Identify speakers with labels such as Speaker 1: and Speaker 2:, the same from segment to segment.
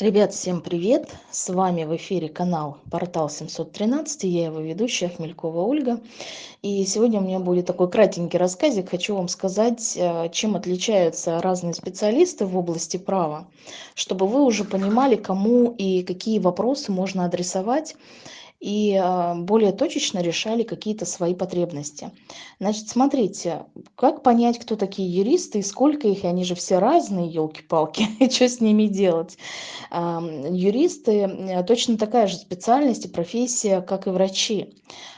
Speaker 1: Ребят, всем привет! С вами в эфире канал Портал 713, я его ведущая Хмелькова Ольга. И сегодня у меня будет такой кратенький рассказик. Хочу вам сказать, э, чем отличаются разные специалисты в области права, чтобы вы уже понимали, кому и какие вопросы можно адресовать и а, более точечно решали какие-то свои потребности. Значит, смотрите, как понять, кто такие юристы и сколько их, они же все разные, елки-палки, и что с ними делать? Юристы точно такая же специальность и профессия, как и врачи.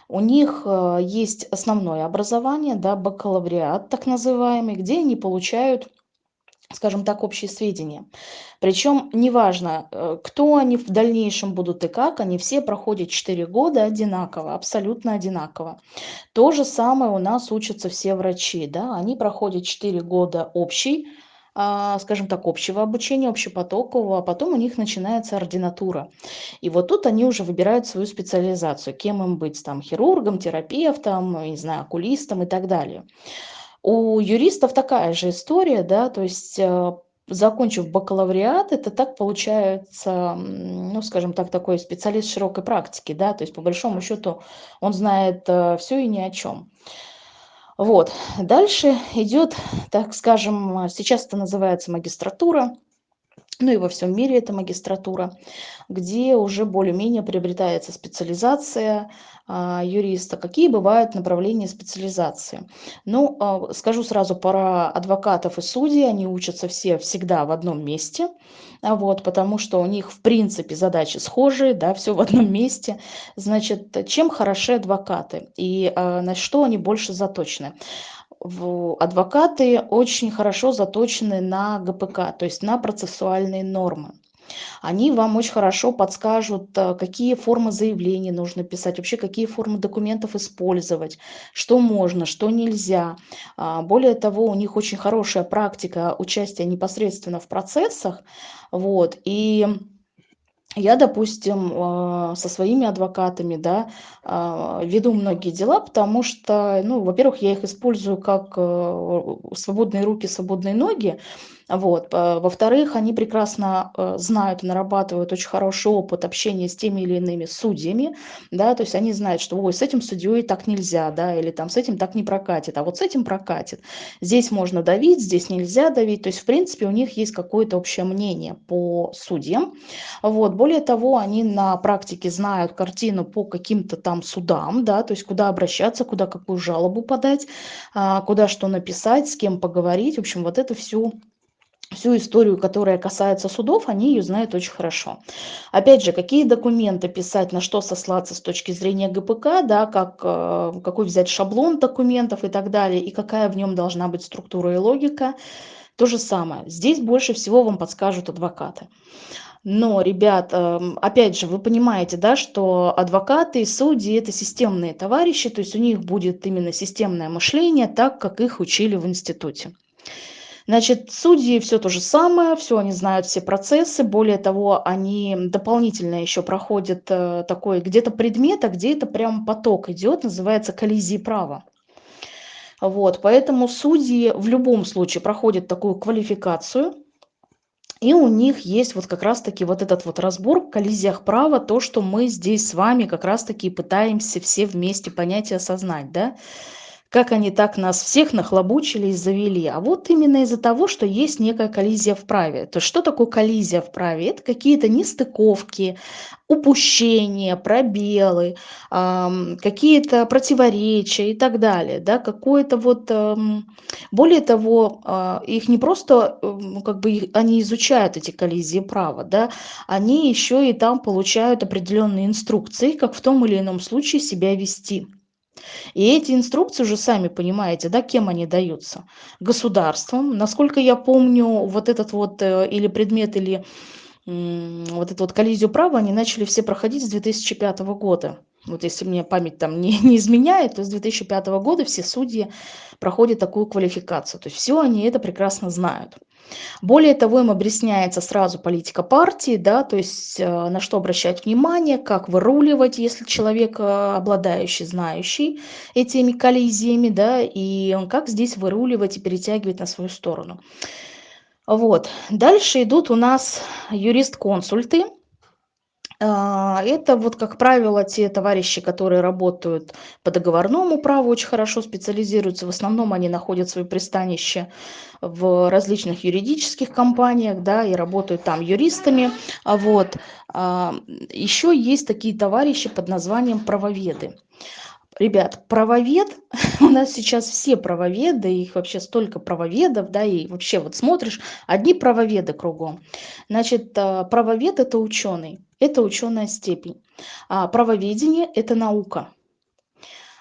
Speaker 1: У них а, есть основное образование, да, бакалавриат так называемый, где они получают скажем так, общие сведения. Причем неважно, э, кто они в дальнейшем будут и как, они все проходят 4 года одинаково, абсолютно одинаково. То же самое у нас учатся все врачи, да, они проходят 4 года общий, а, скажем так, общего обучения, общепотокового, а потом у них начинается ординатура. И вот тут они уже выбирают свою специализацию, кем им быть, там, хирургом, терапевтом, не знаю, окулистом и так далее. У юристов такая же история, да, то есть э, закончив бакалавриат, это так получается, ну, скажем так, такой специалист широкой практики, да, то есть по большому счету он знает э, все и ни о чем. Вот, дальше идет, так скажем, сейчас это называется магистратура, ну и во всем мире это магистратура, где уже более-менее приобретается специализация а, юриста. Какие бывают направления специализации? Ну, а, скажу сразу про адвокатов и судей. Они учатся все всегда в одном месте, а вот, потому что у них, в принципе, задачи схожие, да, все в одном месте. Значит, чем хороши адвокаты и на что они больше заточены? Адвокаты очень хорошо заточены на ГПК, то есть на процессуальные нормы. Они вам очень хорошо подскажут, э, какие формы заявлений нужно писать, вообще какие формы документов использовать, что можно, что нельзя. А, более того, у них очень хорошая практика участия непосредственно в процессах. Вот, и я, допустим, а, со своими адвокатами, да, а, веду многие дела, потому что, ну, во-первых, я их использую как э, свободные руки, свободные ноги, вот. Во-вторых, они прекрасно э, знают и нарабатывают очень хороший опыт общения с теми или иными судьями, да, то есть они знают, что ой, с этим судьей так нельзя, да, или там с этим так не прокатит, а вот с этим прокатит. Здесь можно давить, здесь нельзя давить, то есть в принципе у них есть какое-то общее мнение по судьям. Вот. Более того, они на практике знают картину по каким-то там судам, да, то есть куда обращаться, куда какую жалобу подать, а, куда что написать, с кем поговорить, в общем, вот это всю всю историю, которая касается судов, они ее знают очень хорошо. Опять же, какие документы писать, на что сослаться с точки зрения ГПК, да, как, э, какой взять шаблон документов и так далее, и какая в нем должна быть структура и логика, то же самое. Здесь больше всего вам подскажут адвокаты. Но, ребят, эм, опять же, вы понимаете, да, что адвокаты и судьи – это системные товарищи, то есть у них будет именно системное мышление, так, как их учили в институте. Значит, судьи все то же самое, все они знают все процессы, более того, они дополнительно еще проходят э, такой где-то предмет, а где это прям поток идет, называется коллизии права. Вот, поэтому судьи в любом случае проходят такую квалификацию, и у них есть вот как раз-таки вот этот вот разбор в коллизиях права, то, что мы здесь с вами как раз-таки пытаемся все вместе понять и осознать, да как они так нас всех нахлобучили и завели. А вот именно из-за того, что есть некая коллизия в праве. То есть что такое коллизия в праве? Это какие-то нестыковки, упущения, пробелы, эм, какие-то противоречия и так далее. Да? Какое-то вот, эм, более того, э, их не просто, э, как бы они изучают эти коллизии права, да? они еще и там получают определенные инструкции, как в том или ином случае себя вести. И эти инструкции уже сами понимаете, да, кем они даются? Государством. Насколько я помню, вот этот вот э, или предмет, или вот эту вот коллизию права они начали все проходить с 2005 года. Вот если мне память там не, не изменяет, то с 2005 года все судьи проходят такую квалификацию. То есть все они это прекрасно знают. Более того, им объясняется сразу политика партии, да, то есть э, на что обращать внимание, как выруливать, если человек э, обладающий, знающий этими коллизиями, да, и как здесь выруливать и перетягивать на свою сторону. Вот. Дальше идут у нас юрист-консульты. А, это вот, как правило, те товарищи, которые работают по договорному праву, очень хорошо специализируются. В основном они находят свое пристанище в различных юридических компаниях, да, и работают там юристами. А вот. А, Еще есть такие товарищи под названием правоведы. Ребят, правовед, у нас сейчас все правоведы, их вообще столько правоведов, да, и вообще вот смотришь, одни правоведы кругом. Значит, правовед – это ученый это ученая степень. А правоведение – это наука.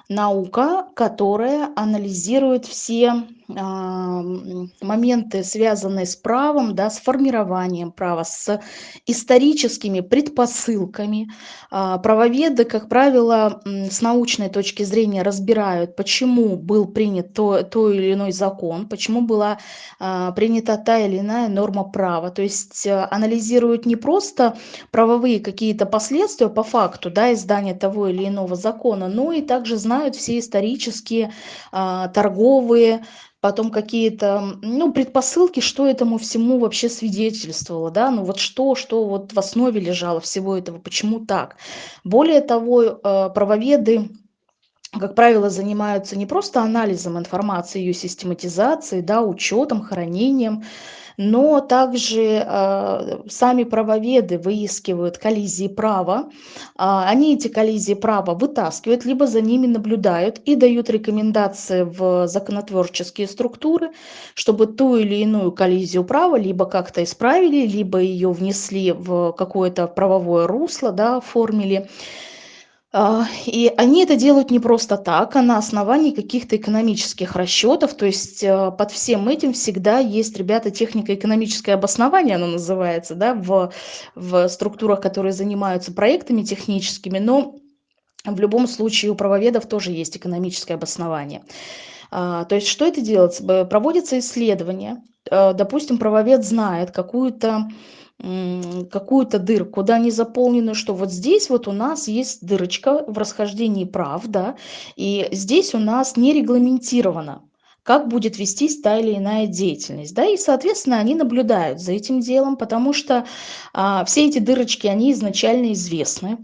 Speaker 1: Наука, которая анализирует все моменты, связанные с правом, да, с формированием права, с историческими предпосылками. А, правоведы, как правило, с научной точки зрения разбирают, почему был принят то, то или иной закон, почему была а, принята та или иная норма права. То есть анализируют не просто правовые какие-то последствия по факту да, издания того или иного закона, но и также знают все исторические, торговые, потом какие-то, ну, предпосылки, что этому всему вообще свидетельствовало, да, ну вот что, что вот в основе лежало всего этого, почему так. Более того, э, правоведы как правило, занимаются не просто анализом информации, ее систематизацией, да, учетом, хранением, но также э, сами правоведы выискивают коллизии права. Э, они эти коллизии права вытаскивают, либо за ними наблюдают и дают рекомендации в законотворческие структуры, чтобы ту или иную коллизию права либо как-то исправили, либо ее внесли в какое-то правовое русло, да, оформили. А, и они это делают не просто так, а на основании каких-то экономических расчетов. То есть э, под всем этим всегда есть, ребята, технико-экономическое обоснование, оно называется, да, в, в структурах, которые занимаются проектами техническими, но в любом случае у правоведов тоже есть экономическое обоснование. А, то есть что это делается? Проводится исследование. Э, допустим, правовед знает какую-то какую-то дырку, да, не заполненную, что вот здесь вот у нас есть дырочка в расхождении прав, да, и здесь у нас не регламентировано как будет вестись та или иная деятельность. Да? И, соответственно, они наблюдают за этим делом, потому что а, все эти дырочки, они изначально известны.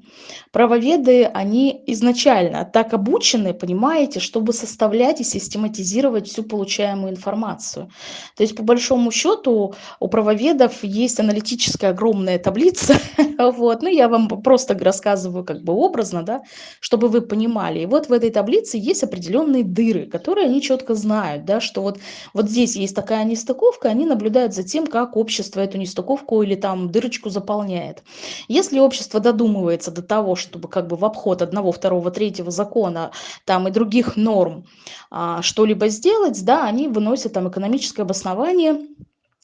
Speaker 1: Правоведы, они изначально так обучены, понимаете, чтобы составлять и систематизировать всю получаемую информацию. То есть, по большому счету, у правоведов есть аналитическая огромная таблица, вот, ну, я вам просто рассказываю как бы образно, да, чтобы вы понимали. И вот в этой таблице есть определенные дыры, которые они четко знают да, что вот, вот здесь есть такая нестыковка, они наблюдают за тем, как общество эту нестыковку или там дырочку заполняет. Если общество додумывается до того, чтобы как бы в обход одного, второго, третьего закона там и других норм а, что-либо сделать, да, они выносят там экономическое обоснование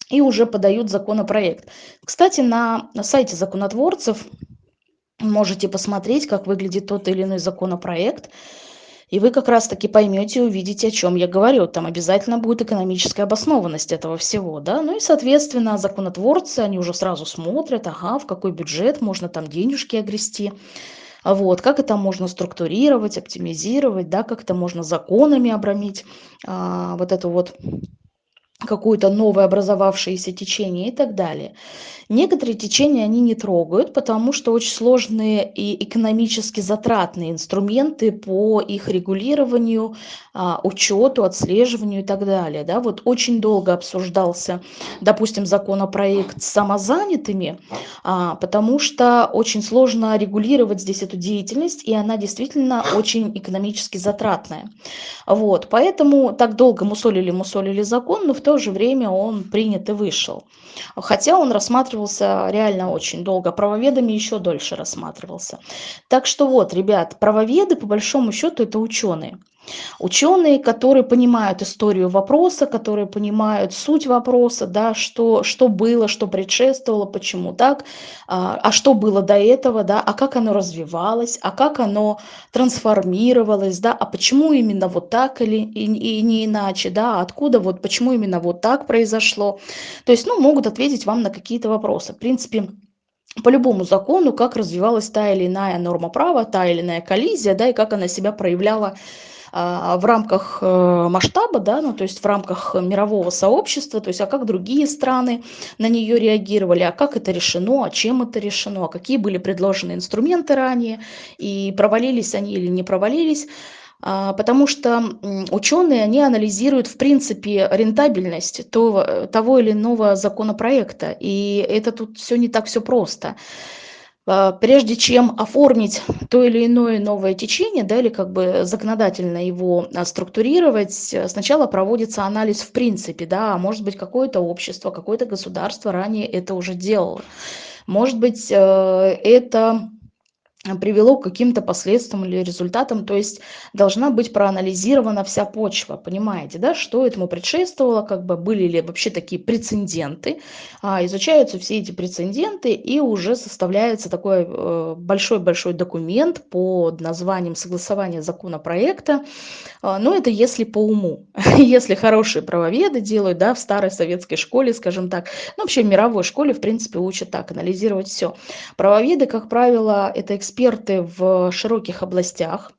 Speaker 1: и уже подают законопроект. Кстати, на, сайте законотворцев можете посмотреть, как выглядит тот или иной законопроект. И вы как раз-таки поймете и увидите, о чем я говорю. Там обязательно будет экономическая обоснованность этого всего. Да? Ну и, соответственно, законотворцы, они уже сразу смотрят, ага, в какой бюджет можно там денежки огрести. Вот, как это можно структурировать, оптимизировать, да, как это можно законами обрамить, а, вот эту вот какое-то новое образовавшееся течение и так далее. Некоторые течения они не трогают, потому что очень сложные и экономически затратные инструменты по их регулированию, а, учету, отслеживанию и так далее. Да? Вот очень долго обсуждался, допустим, законопроект с самозанятыми, а, потому что очень сложно регулировать здесь эту деятельность, и она действительно очень экономически затратная. Вот, поэтому так долго мусолили, мусолили закон, но в то же время он принят и вышел. Хотя он рассматривался реально очень долго, правоведами еще дольше рассматривался. Так что вот, ребят, правоведы по большому счету это ученые. Ученые, которые понимают историю вопроса, которые понимают суть вопроса, да, что, что было, что предшествовало, почему так, а, а что было до этого, да, а как оно развивалось, а как оно трансформировалось, да, а почему именно вот так или и, и не иначе, да, откуда вот, почему именно вот так произошло. То есть, ну, могут ответить вам на какие-то вопросы. В принципе, по любому закону, как развивалась та или иная норма права, та или иная коллизия, да, и как она себя проявляла а, в рамках э, масштаба, да, ну, то есть в рамках мирового сообщества, то есть, а как другие страны на нее реагировали, а как это решено, а чем это решено, а какие были предложены инструменты ранее, и провалились они или не провалились. А, потому что ученые, они анализируют, в принципе, рентабельность того, того или иного законопроекта, и это тут все не так все просто. А, прежде чем оформить то или иное новое течение, да, или как бы законодательно его а, структурировать, сначала проводится анализ в принципе, да, а может быть какое-то общество, какое-то государство ранее это уже делало. Может быть, это привело к каким-то последствиям или результатам, то есть должна быть проанализирована вся почва, понимаете, да, что этому предшествовало, как бы были ли вообще такие прецеденты, а, изучаются все эти прецеденты и уже составляется такой э, большой-большой документ под названием согласование законопроекта, а, но это если по уму, если хорошие правоведы делают, да, в старой советской школе, скажем так, ну вообще в мировой школе, в принципе, учат так, анализировать все. Правоведы, как правило, это эксперты, эксперты в широких областях,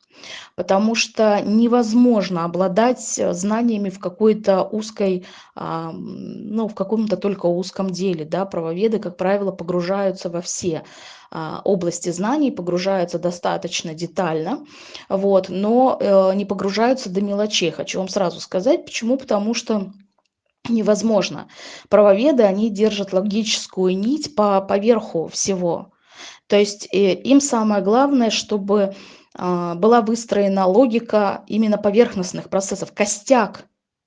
Speaker 1: потому что невозможно обладать э, знаниями в какой-то узкой, ну, в каком-то только узком деле. Да? Правоведы, как правило, погружаются во все а, области знаний, погружаются достаточно детально, вот, но э, не погружаются до мелочей. Хочу вам сразу сказать, почему, потому что невозможно. Правоведы, они держат логическую нить по поверху всего. То есть э, им самое главное, чтобы а, была выстроена логика именно поверхностных процессов, костяк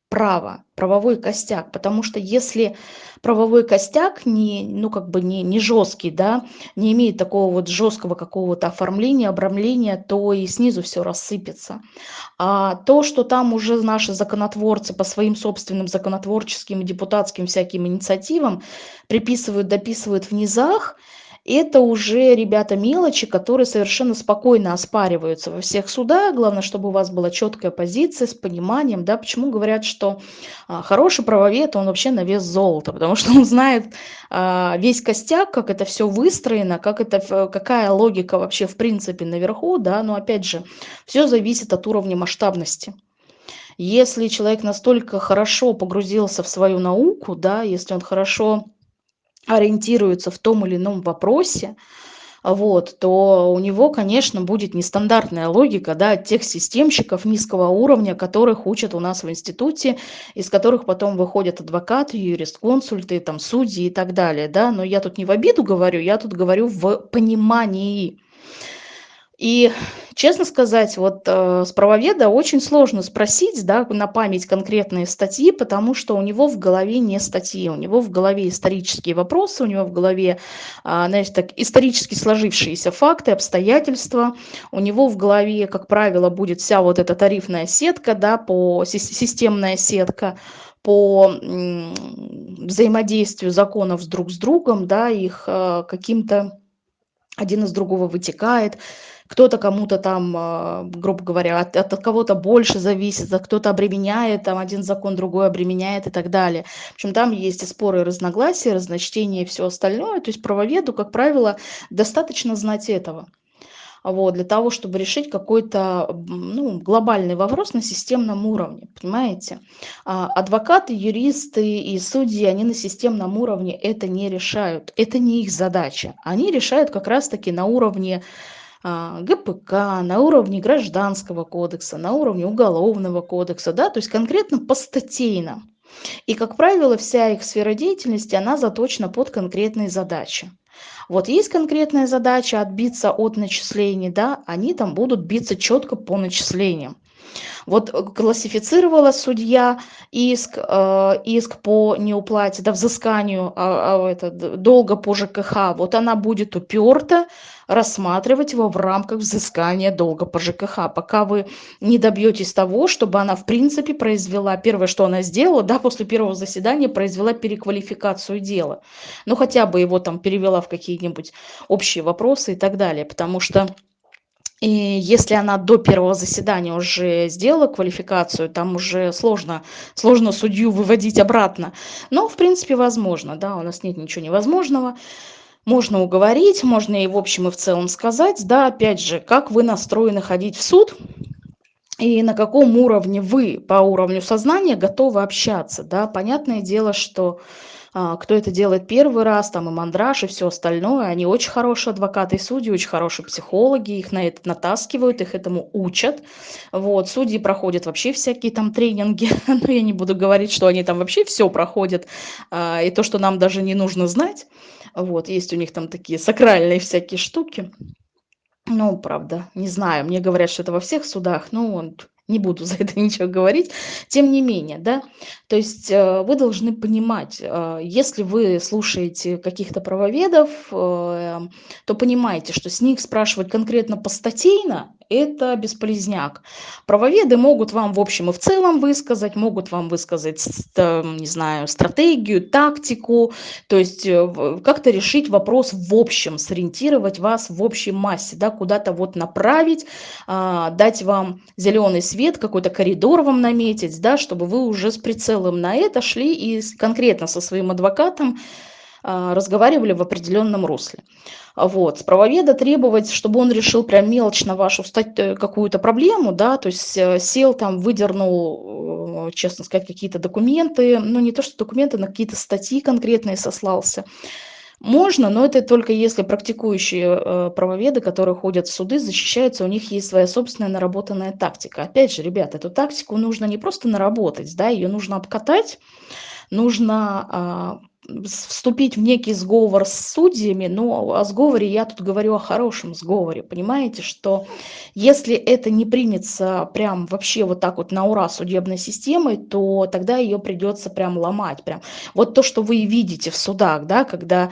Speaker 1: права, правовой костяк. Потому что если правовой костяк не, ну, как бы не, не жесткий, да, не имеет такого вот жесткого какого-то оформления, обрамления, то и снизу все рассыпется. А то, что там уже наши законотворцы по своим собственным законотворческим и депутатским всяким инициативам приписывают, дописывают в низах, это уже, ребята, мелочи, которые совершенно спокойно оспариваются во всех судах. Главное, чтобы у вас была четкая позиция с пониманием, да, почему говорят, что а, хороший правовед, он вообще на вес золота, потому что он знает а, весь костяк, как это все выстроено, как это, какая логика вообще в принципе наверху, да, но опять же, все зависит от уровня масштабности. Если человек настолько хорошо погрузился в свою науку, да, если он хорошо ориентируется в том или ином вопросе, вот, то у него, конечно, будет нестандартная логика да, тех системщиков низкого уровня, которых учат у нас в институте, из которых потом выходят адвокаты, юрист-консульты, там, судьи и так далее. Да? Но я тут не в обиду говорю, я тут говорю в понимании. И, честно сказать, вот э, с правоведа очень сложно спросить, да, на память конкретные статьи, потому что у него в голове не статьи, у него в голове исторические вопросы, у него в голове, э, знаете, так, исторически сложившиеся факты, обстоятельства, у него в голове, как правило, будет вся вот эта тарифная сетка, да, по, системная сетка, по взаимодействию законов друг с другом, да, их э, каким-то один из другого вытекает, кто-то кому-то там, а, грубо говоря, от, от кого-то больше зависит, а кто-то обременяет, там один закон другой обременяет и так далее. В общем, там есть и споры, и разногласия, разночтения и все остальное. То есть правоведу, как правило, достаточно знать этого. Вот, для того, чтобы решить какой-то ну, глобальный вопрос на системном уровне, понимаете? А адвокаты, юристы и судьи, они на системном уровне это не решают. Это не их задача. Они решают как раз-таки на уровне а, ГПК, на уровне гражданского кодекса, на уровне уголовного кодекса, да, то есть конкретно по статейно. И, как правило, вся их сфера деятельности, она заточена под конкретные задачи. Вот есть конкретная задача отбиться от начислений, да, они там будут биться четко по начислениям. Вот э, классифицировала судья иск, э, иск по неуплате, да, взысканию а, а, это, долга по ЖКХ. Вот она будет уперта рассматривать его в рамках взыскания долга по ЖКХ, пока вы не добьетесь того, чтобы она в принципе произвела, первое, что она сделала, да, после первого заседания произвела переквалификацию дела. Ну, хотя бы его там перевела в какие-нибудь общие вопросы и так далее, потому что и если она до первого заседания уже сделала квалификацию, там уже сложно, сложно судью выводить обратно. Но, в принципе, возможно, да, у нас нет ничего невозможного. Можно уговорить, можно и в общем и в целом сказать, да, опять же, как вы настроены ходить в суд, и на каком уровне вы по уровню сознания готовы общаться, да. Понятное дело, что кто это делает первый раз, там и мандраж, и все остальное, они очень хорошие адвокаты и судьи, очень хорошие психологи, их на это натаскивают, их этому учат. Вот, судьи проходят вообще всякие там тренинги, но я не буду говорить, что они там вообще все проходят, а, и то, что нам даже не нужно знать. Вот, есть у них там такие сакральные всякие штуки. Ну, правда, не знаю, мне говорят, что это во всех судах, ну, не буду за это ничего говорить. Тем не менее, да, то есть э, вы должны понимать, э, если вы слушаете каких-то правоведов, э, то понимаете, что с них спрашивать конкретно постатейно это бесполезняк. Правоведы могут вам в общем и в целом высказать, могут вам высказать, не знаю, стратегию, тактику, то есть как-то решить вопрос в общем, сориентировать вас в общей массе, да, куда-то вот направить, а, дать вам зеленый свет, какой-то коридор вам наметить, да, чтобы вы уже с прицелом на это шли и конкретно со своим адвокатом а, разговаривали в определенном русле. Вот. С правоведа требовать, чтобы он решил прям мелочно вашу э, какую-то проблему, да, то есть э, сел там, выдернул, э, честно сказать, какие-то документы, ну не то что документы, на какие-то статьи конкретные сослался. Можно, но это только если практикующие э, правоведы, которые ходят в суды, защищаются, у них есть своя собственная наработанная тактика. Опять же, ребят, эту тактику нужно не просто наработать, да, ее нужно обкатать, нужно а, вступить в некий сговор с судьями, но о сговоре я тут говорю о хорошем сговоре, понимаете, что если это не примется прям вообще вот так вот на ура судебной системой, то тогда ее придется прям ломать, прям. Вот то, что вы видите в судах, да, когда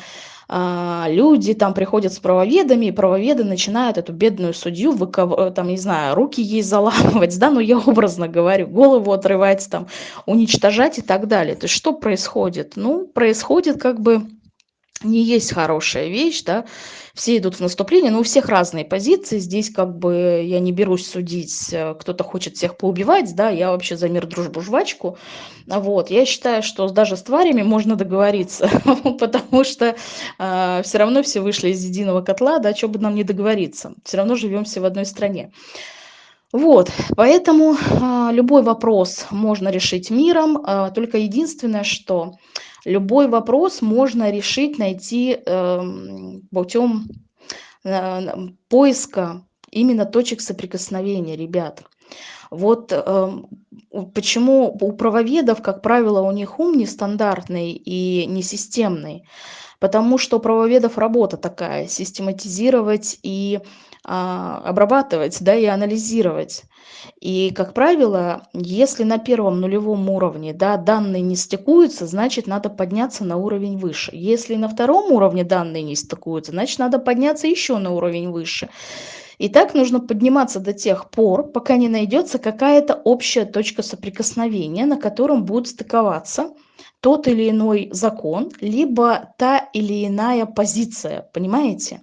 Speaker 1: люди там приходят с правоведами, и правоведы начинают эту бедную судью, выков... Э, там, не знаю, руки ей заламывать, да, ну я образно говорю, голову отрывать, там, уничтожать и так далее. То есть что происходит? Ну, происходит как бы не есть хорошая вещь, да, все идут в наступление, но у всех разные позиции, здесь как бы я не берусь судить, э, кто-то хочет всех поубивать, да, я вообще за мир, дружбу, жвачку, вот, я считаю, что даже с тварями можно договориться, потому что э, все равно все вышли из единого котла, да, что бы нам не договориться, все равно живем все в одной стране. Вот, поэтому э, любой вопрос можно решить миром, только единственное, что любой вопрос можно решить, найти э, путем э, поиска именно точек соприкосновения, ребят. Вот э, почему у правоведов, как правило, у них ум нестандартный и несистемный, потому что у правоведов работа такая, систематизировать и а, обрабатывать, да, и анализировать. И, как правило, если на первом нулевом уровне да, данные не стыкуются, значит, надо подняться на уровень выше. Если на втором уровне данные не стыкуются, значит, надо подняться еще на уровень выше. И так нужно подниматься до тех пор, пока не найдется какая-то общая точка соприкосновения, на котором будут стыковаться тот или иной закон, либо та или иная позиция, понимаете?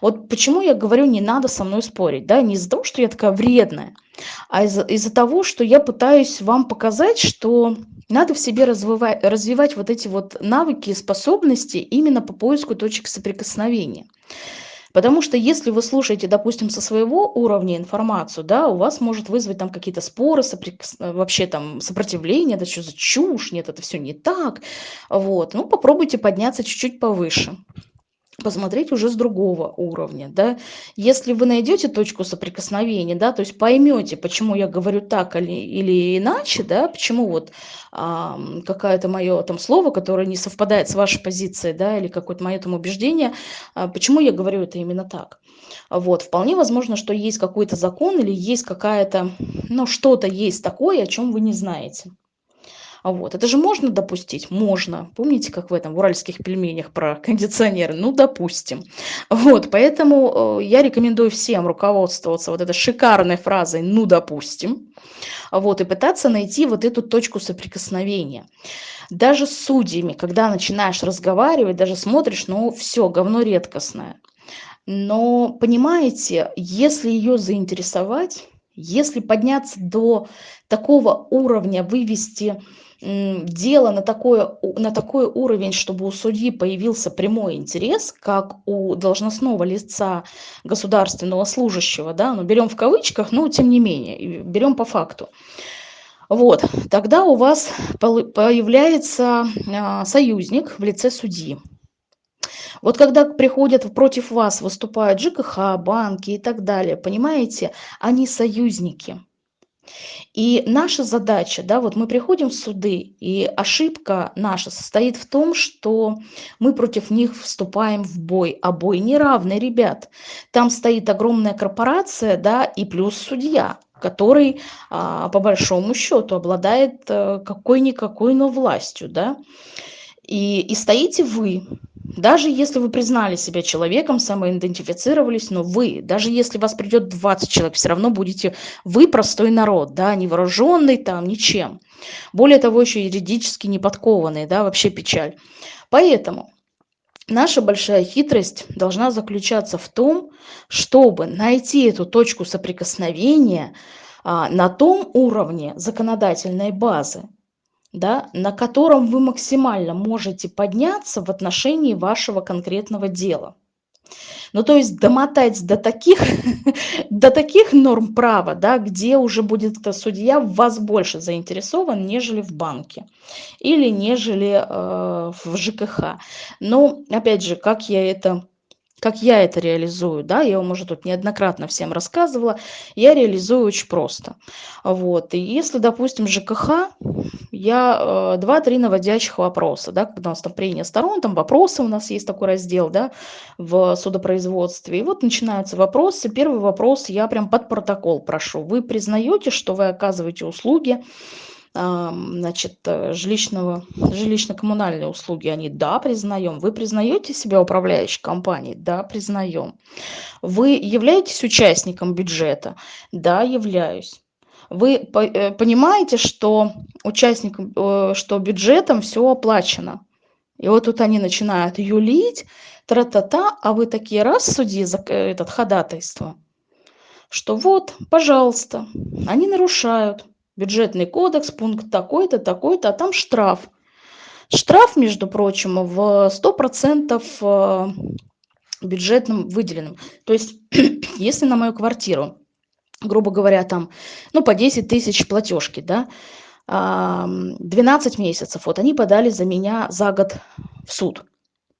Speaker 1: Вот почему я говорю, не надо со мной спорить, да, не из-за того, что я такая вредная, а из-за из того, что я пытаюсь вам показать, что надо в себе развивать, развивать вот эти вот навыки и способности именно по поиску точек соприкосновения. Потому что если вы слушаете, допустим, со своего уровня информацию, да, у вас может вызвать там какие-то споры, соприкос... вообще там сопротивление, это что за чушь, нет, это все не так. Вот, ну попробуйте подняться чуть-чуть повыше посмотреть уже с другого уровня, да. Если вы найдете точку соприкосновения, да, то есть поймете, почему я говорю так или, или иначе, да, почему вот а, какое-то мое там слово, которое не совпадает с вашей позицией, да, или какое-то мое там убеждение, а, почему я говорю это именно так. Вот, вполне возможно, что есть какой-то закон или есть какая-то, ну, что-то есть такое, о чем вы не знаете. Вот. Это же можно допустить? Можно. Помните, как в этом, в уральских пельменях про кондиционеры? Ну, допустим. Вот, поэтому э, я рекомендую всем руководствоваться вот этой шикарной фразой «ну, допустим», вот, и пытаться найти вот эту точку соприкосновения. Даже с судьями, когда начинаешь разговаривать, даже смотришь, ну, все, говно редкостное. Но, понимаете, если ее заинтересовать, если подняться до такого уровня, вывести дело на, такое, на такой уровень, чтобы у судьи появился прямой интерес, как у должностного лица государственного служащего, да, ну берем в кавычках, но тем не менее, берем по факту. Вот, тогда у вас появляется а, союзник в лице судьи. Вот когда приходят против вас, выступают ЖКХ, банки и так далее, понимаете, они союзники – и наша задача, да, вот мы приходим в суды, и ошибка наша состоит в том, что мы против них вступаем в бой, а бой неравный, ребят. Там стоит огромная корпорация, да, и плюс судья, который а, по большому счету обладает а, какой-никакой, но властью, да. И, и стоите вы, даже если вы признали себя человеком, самоидентифицировались, но вы, даже если вас придет 20 человек, все равно будете вы простой народ, да, не вооруженный там ничем. Более того, еще юридически не подкованный, да, вообще печаль. Поэтому наша большая хитрость должна заключаться в том, чтобы найти эту точку соприкосновения а, на том уровне законодательной базы, да, на котором вы максимально можете подняться в отношении вашего конкретного дела. Ну, то есть домотать до таких, до таких норм права, да, где уже будет судья в вас больше заинтересован, нежели в банке или нежели э, в ЖКХ. Но, опять же, как я это как я это реализую, да, я вам уже тут неоднократно всем рассказывала, я реализую очень просто. Вот, и если, допустим, ЖКХ, я э, 2-3 наводящих вопроса, да, когда у нас там прения сторон, там вопросы у нас есть такой раздел, да, в судопроизводстве, и вот начинаются вопросы, первый вопрос я прям под протокол прошу, вы признаете, что вы оказываете услуги, значит, э, жилищного, жилищно-коммунальные услуги, они, да, признаем. Вы признаете себя управляющей компанией? Да, признаем. Вы являетесь участником бюджета? Да, являюсь. Вы э, понимаете, что участникам, э, что бюджетом все оплачено? И вот тут они начинают юлить, тра-та-та, а вы такие раз судьи за этот ходатайство, что вот, пожалуйста, они нарушают бюджетный кодекс, пункт такой-то, такой-то, а там штраф. Штраф, между прочим, в 100% э, бюджетным выделенным. То есть, если на мою квартиру, грубо говоря, там, ну, по 10 тысяч платежки, да, 12 месяцев, вот они подали за меня за год в суд.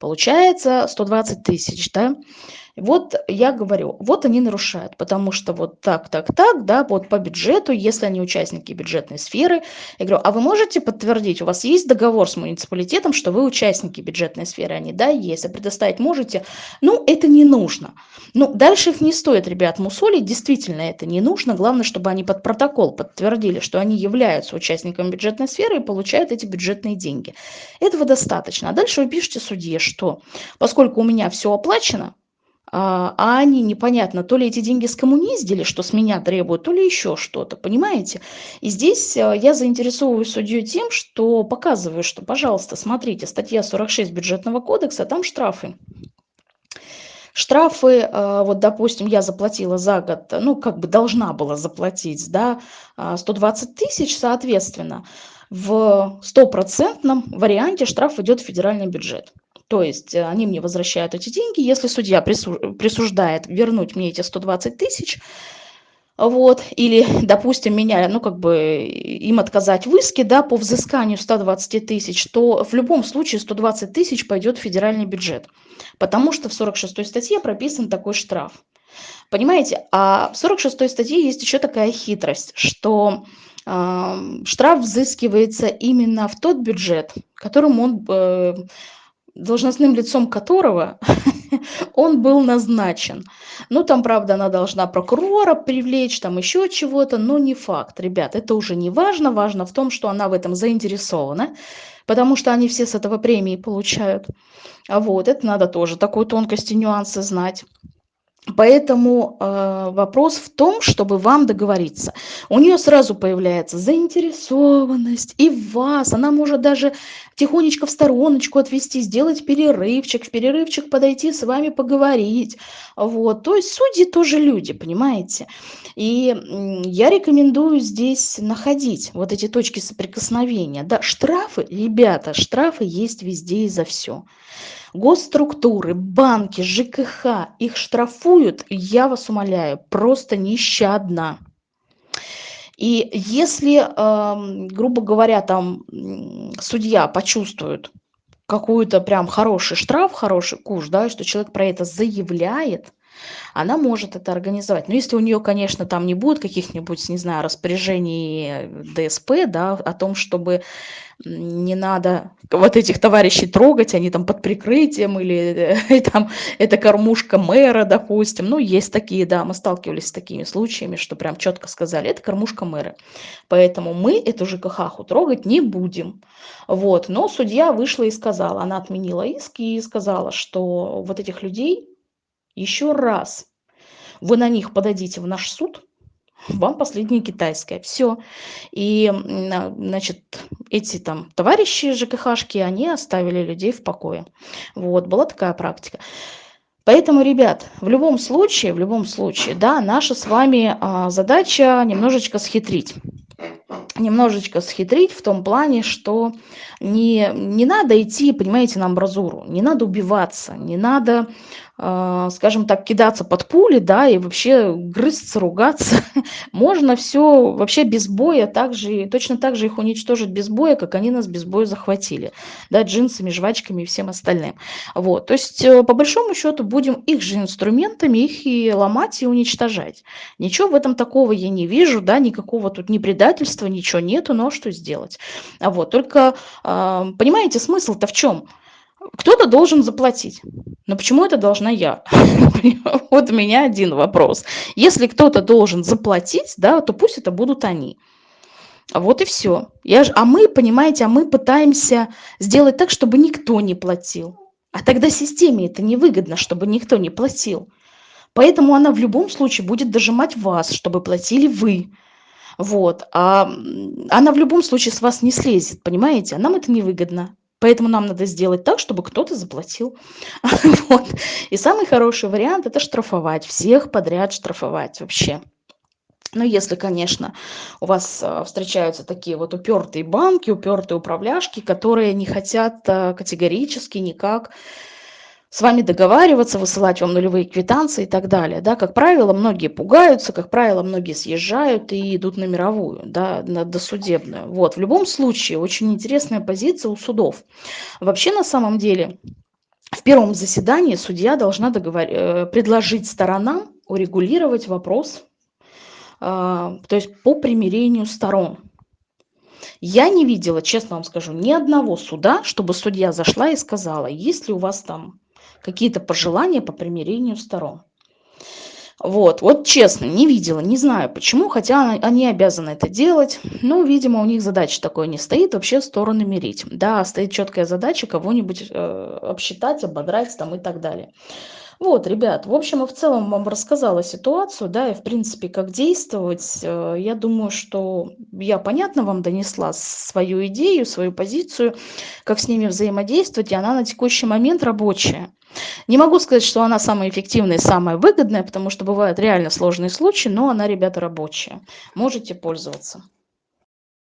Speaker 1: Получается 120 тысяч, да, вот я говорю, вот они нарушают, потому что вот так, так, так, да, вот по бюджету, если они участники бюджетной сферы, я говорю, а вы можете подтвердить, у вас есть договор с муниципалитетом, что вы участники бюджетной сферы? Они, да, есть, а предоставить можете? Ну, это не нужно. Ну, дальше их не стоит, ребят, мусолить, действительно это не нужно, главное, чтобы они под протокол подтвердили, что они являются участниками бюджетной сферы и получают эти бюджетные деньги. Этого достаточно. А дальше вы пишете судье, что поскольку у меня все оплачено, а, а они непонятно, то ли эти деньги скоммуниздили, что с меня требуют, то ли еще что-то, понимаете? И здесь э, я заинтересовываю судью тем, что показываю, что, пожалуйста, смотрите, статья 46 бюджетного кодекса, там штрафы. Штрафы, э, вот, допустим, я заплатила за год, ну, как бы должна была заплатить, да, 120 а, тысяч, соответственно, в стопроцентном варианте штраф идет в федеральный бюджет. То есть э, они мне возвращают эти деньги. Если судья присуждает вернуть мне эти 120 тысяч, вот, или, допустим, меня, ну, как бы, им отказать в иске, да, по взысканию 120 тысяч, то в любом случае 120 тысяч пойдет в федеральный бюджет, потому что в 46 статье прописан такой штраф. Понимаете, а в 46 статье есть еще такая хитрость, что э, штраф взыскивается именно в тот бюджет, которым он э, должностным лицом которого он был назначен. Ну, там, правда, она должна прокурора привлечь, там еще чего-то, но не факт. Ребят, это уже не важно. Важно в том, что она в этом заинтересована, потому что они все с этого премии получают. А вот, это надо тоже такой тонкости, нюансы знать. Поэтому э, вопрос в том, чтобы вам договориться. У нее сразу появляется заинтересованность и в вас. Она может даже тихонечко в стороночку отвести, сделать перерывчик, в перерывчик подойти с вами поговорить. Вот. То есть судьи тоже люди, понимаете? И я рекомендую здесь находить вот эти точки соприкосновения. Да, штрафы, ребята, штрафы есть везде и за все госструктуры, банки, ЖКХ их штрафуют, я вас умоляю, просто нещадно. И если, э, грубо говоря, там судья почувствует какую-то прям хороший штраф, хороший куш, да, что человек про это заявляет, она может это организовать. Но если у нее, конечно, там не будет каких-нибудь, не знаю, распоряжений ДСП, да, о том, чтобы не надо вот этих товарищей трогать, они там под прикрытием, или э, там это кормушка мэра, допустим. Ну, есть такие, да, мы сталкивались с такими случаями, что прям четко сказали, это кормушка мэра. Поэтому мы эту ЖКХ трогать не будем. Вот. Но судья вышла и сказала, она отменила иск и сказала, что вот этих людей еще раз вы на них подадите в наш суд, вам последнее китайское. Все. И, значит, эти там товарищи ЖКХшки, они оставили людей в покое. Вот, была такая практика. Поэтому, ребят, в любом случае, в любом случае, да, наша с вами а, задача немножечко схитрить. Немножечко схитрить в том плане, что не, не надо идти, понимаете, на амбразуру, не надо убиваться, не надо скажем так, кидаться под пули, да, и вообще грызться, ругаться. Можно все вообще без боя, так же, точно так же их уничтожить без боя, как они нас без боя захватили, да, джинсами, жвачками и всем остальным. Вот, то есть, э, по большому счету, будем их же инструментами, их и ломать, и уничтожать. Ничего в этом такого я не вижу, да, никакого тут ни предательства, ничего нету, но что сделать? А вот, только, а, понимаете, смысл-то в чем? Кто-то должен заплатить. Но почему это должна я? Вот у меня один вопрос. Если кто-то должен заплатить, да, то пусть это будут они. Вот и все. Я ж, а мы, понимаете, а мы пытаемся сделать так, чтобы никто не платил. А тогда системе это невыгодно, чтобы никто не платил. Поэтому она в любом случае будет дожимать вас, чтобы платили вы. Вот. А она в любом случае с вас не слезет, понимаете? А нам это невыгодно. Поэтому нам надо сделать так, чтобы кто-то заплатил. вот. И самый хороший вариант – это штрафовать. Всех подряд штрафовать вообще. Ну, если, конечно, у вас э, встречаются такие вот упертые банки, упертые управляшки, которые не хотят э, категорически никак с вами договариваться, высылать вам нулевые квитанции и так далее. Да, как правило, многие пугаются, как правило, многие съезжают и идут на мировую, да, на досудебную. Вот. В любом случае, очень интересная позиция у судов. Вообще, на самом деле, в первом заседании судья должна договор... Э, предложить сторонам урегулировать вопрос, э, то есть по примирению сторон. Я не видела, честно вам скажу, ни одного суда, чтобы судья зашла и сказала, есть ли у вас там какие-то пожелания по примирению сторон. Вот, вот честно, не видела, не знаю почему, хотя они обязаны это делать. Но, видимо, у них задача такой не стоит, вообще стороны мирить. Да, стоит четкая задача кого-нибудь э, обсчитать, ободрать там и так далее. Вот, ребят, в общем и в целом вам рассказала ситуацию, да, и в принципе, как действовать. Э, я думаю, что я понятно вам донесла свою идею, свою позицию, как с ними взаимодействовать, и она на текущий момент рабочая. Не могу сказать, что она самая эффективная самая выгодная, потому что бывают реально сложные случаи, но она, ребята, рабочая. Можете пользоваться.